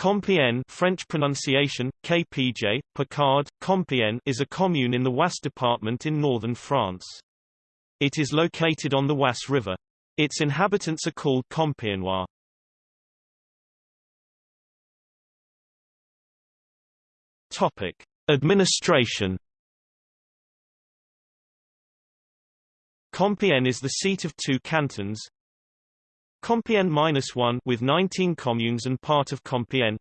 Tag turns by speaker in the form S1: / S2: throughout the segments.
S1: Compiègne French pronunciation, KPJ, Picard, Compiègne is a commune in the Oise department in northern France. It is located on the Oise River. Its inhabitants are called Compiègnois. Topic. Administration Compiègne is the seat of two cantons, Compiègne-1 with 19 communes and part of Compiègne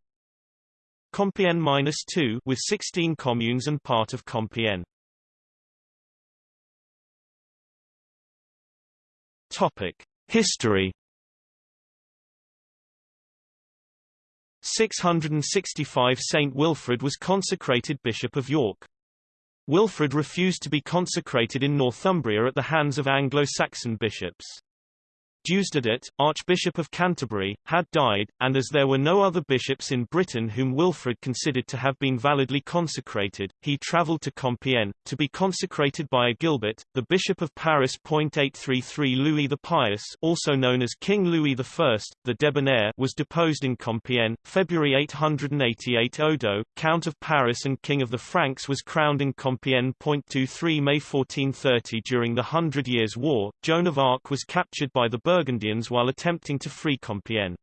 S1: Compiègne-2 with 16 communes and part of Compiègne Topic History 665 Saint Wilfrid was consecrated Bishop of York. Wilfrid refused to be consecrated in Northumbria at the hands of Anglo-Saxon bishops. Deusdedit, Archbishop of Canterbury, had died, and as there were no other bishops in Britain whom Wilfrid considered to have been validly consecrated, he travelled to Compiègne, to be consecrated by Agilbert, the Bishop of Paris. 833 Louis the Pious also known as King Louis I, the Debonair was deposed in Compiègne, February 888 Odo, Count of Paris and King of the Franks was crowned in Compiègne. 23 May 1430 During the Hundred Years' War, Joan of Arc was captured by the Burgundians while attempting to free Compiègne.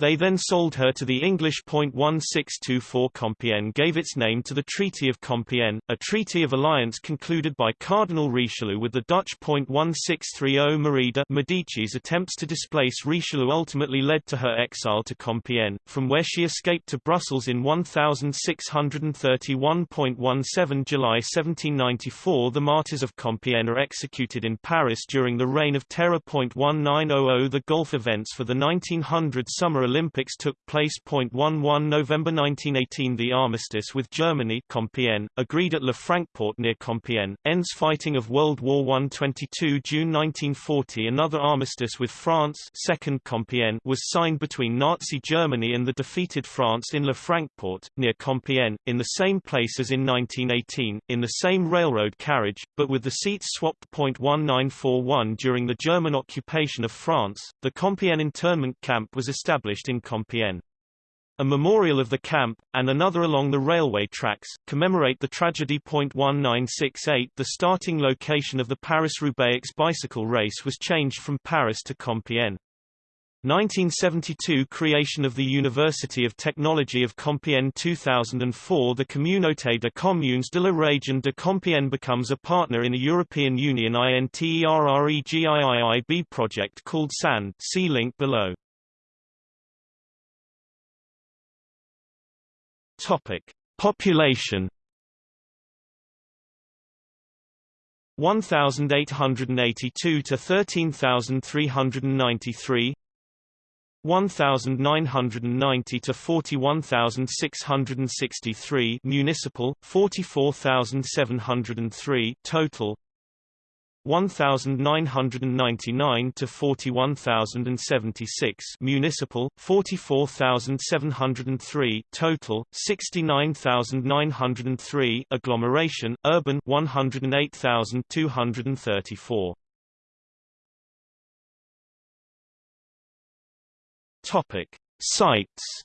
S1: They then sold her to the English. 1624 Compiègne gave its name to the Treaty of Compiègne, a treaty of alliance concluded by Cardinal Richelieu with the Dutch. 1630 Marie de Medici's attempts to displace Richelieu ultimately led to her exile to Compiègne, from where she escaped to Brussels in 1631.17 July 1794 The martyrs of Compiègne are executed in Paris during the Reign of Terror. 1900 The Gulf events for the 1900 summer Olympics took place. 11 November 1918 The armistice with Germany Compiègne, agreed at Le Francport near Compiègne, ends fighting of World War I 22 June 1940 Another armistice with France Second Compiègne was signed between Nazi Germany and the defeated France in Le Francport, near Compiègne, in the same place as in 1918, in the same railroad carriage, but with the seats swapped. 1941 During the German occupation of France, the Compiègne internment camp was established established in Compiègne. A memorial of the camp, and another along the railway tracks, commemorate the tragedy. 1968 The starting location of the Paris-Roubaix bicycle race was changed from Paris to Compiègne. 1972 Creation of the University of Technology of Compiègne 2004 The Communauté de Communes de la Région de Compiègne becomes a partner in a European Union INTERREGIIIB project called SAND see link below. Topic: Population 1882 to 13393 1990 to 41663 municipal 44703 total 1999 to 41076 municipal 44703 total 69903 agglomeration urban 108234 topic. Sites.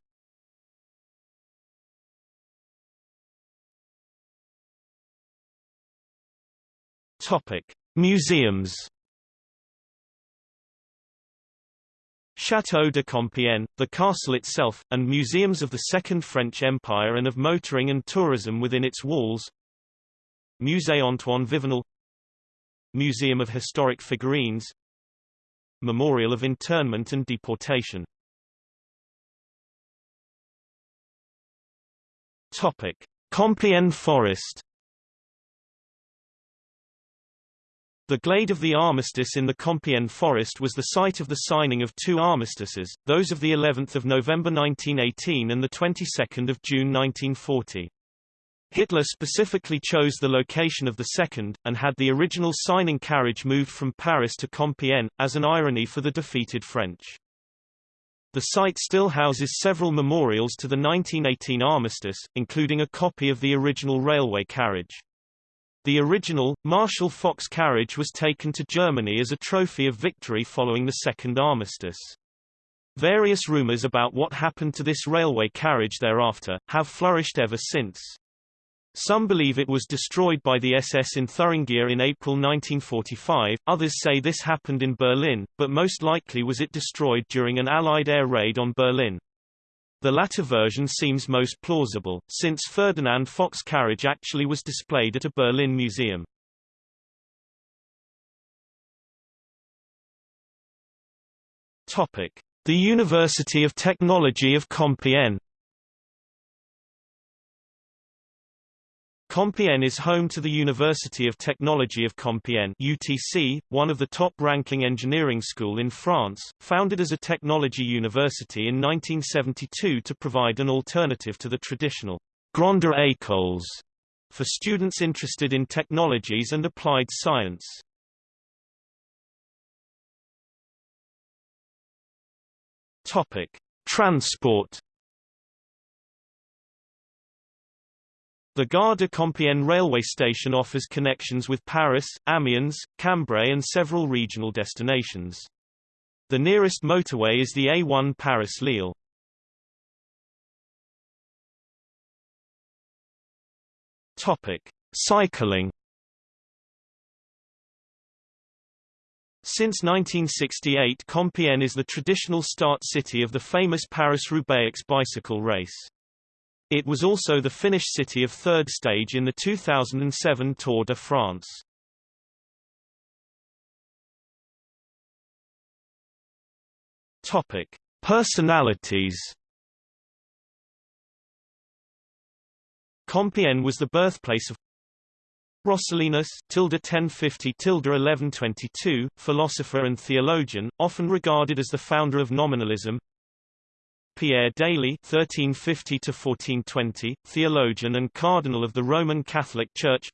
S1: Topic Museums Château de Compiègne, the castle itself, and museums of the Second French Empire and of motoring and tourism within its walls Musée Antoine Vivenel Museum of Historic Figurines Memorial of Internment and Deportation Topic. Compiègne Forest The glade of the armistice in the Compiègne forest was the site of the signing of two armistices, those of the 11th of November 1918 and the 22nd of June 1940. Hitler specifically chose the location of the second, and had the original signing carriage moved from Paris to Compiègne, as an irony for the defeated French. The site still houses several memorials to the 1918 armistice, including a copy of the original railway carriage. The original, Marshall Foch's carriage was taken to Germany as a trophy of victory following the Second Armistice. Various rumors about what happened to this railway carriage thereafter, have flourished ever since. Some believe it was destroyed by the SS in Thuringia in April 1945, others say this happened in Berlin, but most likely was it destroyed during an Allied air raid on Berlin. The latter version seems most plausible, since Ferdinand Foch's carriage actually was displayed at a Berlin museum. Topic: The University of Technology of Compiègne. Compiègne is home to the University of Technology of Compiègne UTC, one of the top-ranking engineering school in France, founded as a technology university in 1972 to provide an alternative to the traditional Grande écoles for students interested in technologies and applied science. Topic: Transport. The Gare de Compiègne railway station offers connections with Paris, Amiens, Cambrai and several regional destinations. The nearest motorway is the A1 Paris-Lille. Topic: Cycling. Since 1968 Compiègne is the traditional start city of the famous Paris-Roubaix bicycle race. It was also the finish city of third stage in the 2007 Tour de France. Topic: Personalities. Compiègne was the birthplace of Roscellinus tilde 1050 tilde 1122, philosopher and theologian, often regarded as the founder of nominalism. Pierre d'Ailly (1350–1420), theologian and cardinal of the Roman Catholic Church.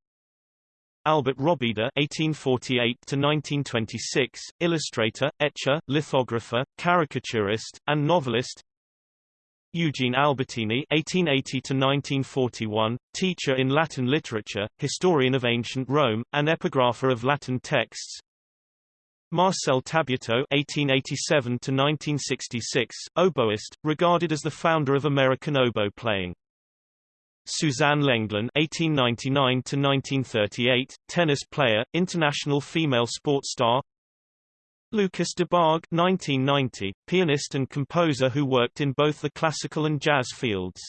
S1: Albert Robida (1848–1926), illustrator, etcher, lithographer, caricaturist, and novelist. Eugene Albertini (1880–1941), teacher in Latin literature, historian of ancient Rome, and epigrapher of Latin texts. Marcel Tabuteau (1887–1966), oboist, regarded as the founder of American oboe playing. Suzanne Lenglen (1899–1938), tennis player, international female sports star. Lucas Debargue 1990, pianist and composer who worked in both the classical and jazz fields.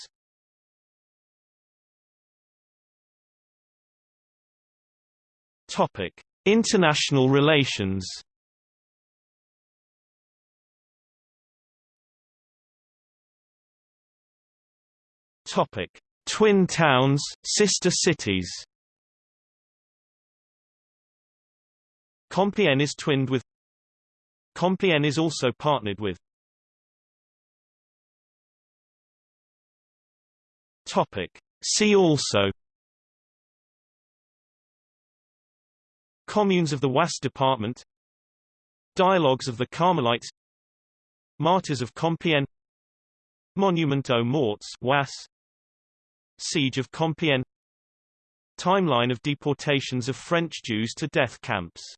S1: Topic: International relations. Topic: Twin towns, sister cities. Compiègne is twinned with Compiègne is also partnered with Topic. See also Communes of the Oise Department Dialogues of the Carmelites Martyrs of Compiègne Monument aux Morts Oise Siege of Compiègne. Timeline of deportations of French Jews to death camps